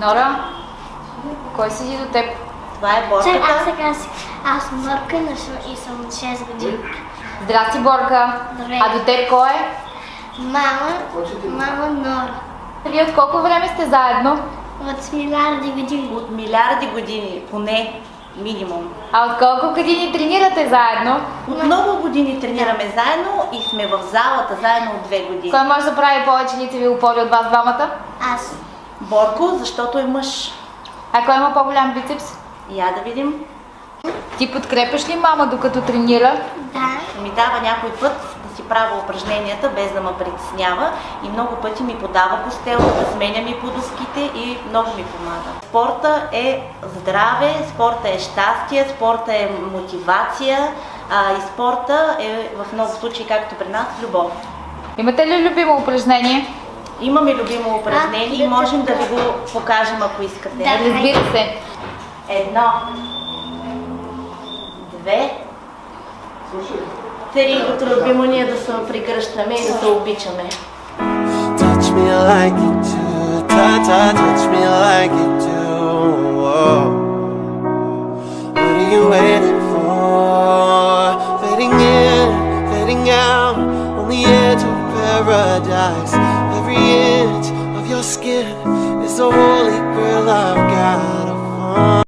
Нора, кой седи до теб? Това е Чак, борката. аз сега си. Аз съм Мърка и съм- и съм от 6 години. Здрасти, Борка. Здравей. А до теб кой е? Мама, мама Нора. Вие от колко време сте заедно? От милиарди години. От милиарди години, поне минимум. А от колко години тренирате заедно? От много години тренираме заедно и сме в залата заедно от две години. Кой може да прави повече лицеви опори от вас двамата? Аз. Борко, защото е мъж. А кой има по-голям бицепс? Я да видим. Ти подкрепяш ли мама докато тренира? Да. Ми дава някой път да си правя упражненията, без да ме притеснява и много пъти ми подава постел, да сменя ми подушките и много ми помага. Спорта е здраве, спорта е щастие, спорта е мотивация а, и спорта е в много случаи, както при нас, любов. Имате ли любимо упражнение? Имаме любимо упражнение и да, можем да да. ви го покажем, ако искате. Да. Разбира се. Едно, две, три. Любимо ни е да се прегръщаме и да се обичаме. Touch me like you do, ta ta, touch me like you do. Whoa. What are you waiting for? Fading in, fading out, on the edge of paradise. Every inch of your skin is a holy grail I've gotta find.